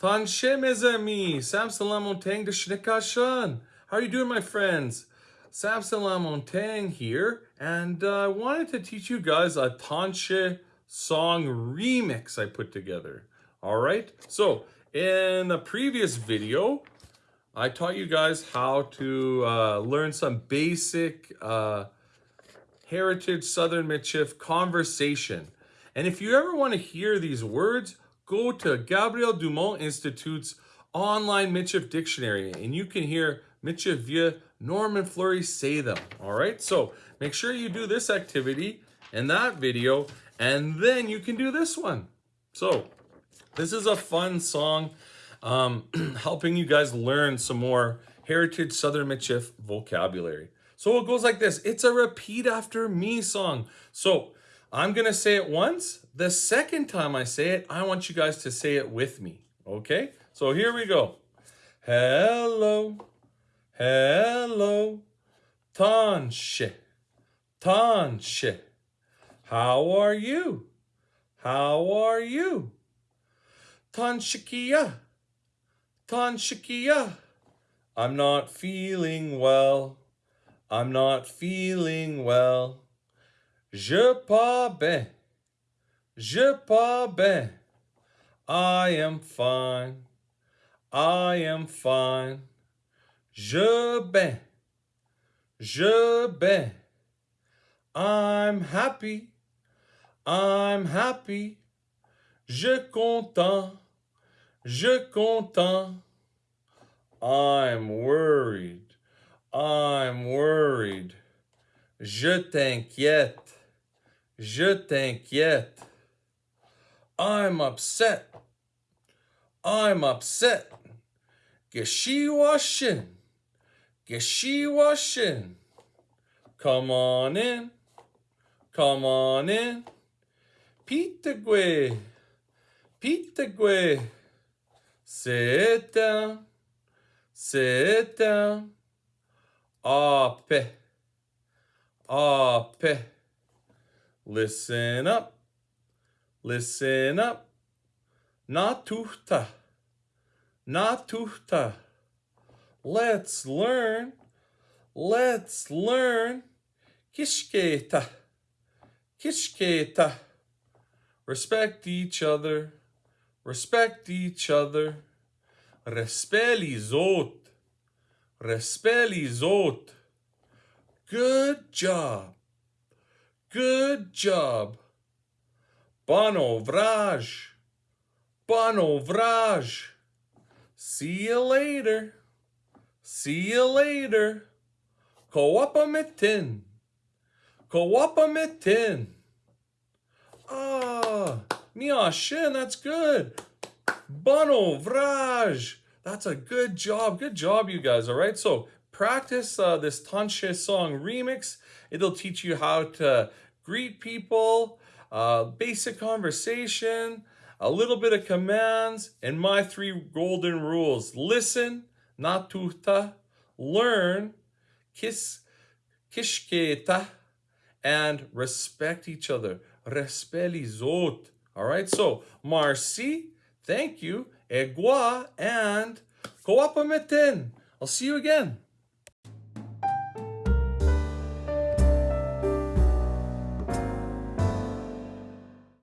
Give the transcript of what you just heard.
Tanche mes amis, Samson Lamontagne de Schnickashan. How are you doing, my friends? Samson Lamontagne here, and uh, I wanted to teach you guys a Tanche song remix I put together. All right, so in the previous video, I taught you guys how to uh, learn some basic uh, Heritage Southern Michif conversation. And if you ever want to hear these words, go to Gabriel Dumont Institute's online Michif dictionary and you can hear Michif via Norman Fleury say them. All right, so make sure you do this activity and that video, and then you can do this one. So this is a fun song um, helping you guys learn some more Heritage Southern Michif vocabulary. So it goes like this. It's a repeat after me song. So I'm going to say it once. The second time I say it, I want you guys to say it with me. Okay? So here we go. Hello. Hello. Tanshe. Tanshe. How are you? How are you? Tanshikia. Tanshikia. I'm not feeling well. I'm not feeling well. Je pas bien. Je pas bien. I am fine. I am fine. Je ben. Je ben. I'm happy. I'm happy. Je content. Je content. I'm worried. I'm worried. Je t'inquiète. Je t'inquiète. I'm upset. I'm upset. Geschiwashin. Geschiwashin. Come on in. Come on in. Pitagwe. Pitagwe. Sit down. Sit down. Ape. Ape. Listen up. Listen up. Natuhta. Natuhta. Let's learn. Let's learn. Kishketa. Kishketa. Respect each other. Respect each other. Respelizot. Respelizot. Good job. Good job. Bano vraj. Bano vraj. See you later. See you later. Koapamitin. Koapamitin. Ah, miashin, that's good. Bano vraj. That's a good job. Good job, you guys. All right. So practice uh, this Tanche song remix. It'll teach you how to greet people, uh, basic conversation, a little bit of commands, and my three golden rules. Listen, natuta, learn, kiss, kishketa, and respect each other. Respelizot. All right, so Marcy, thank you, Egua, and Koapameten. I'll see you again.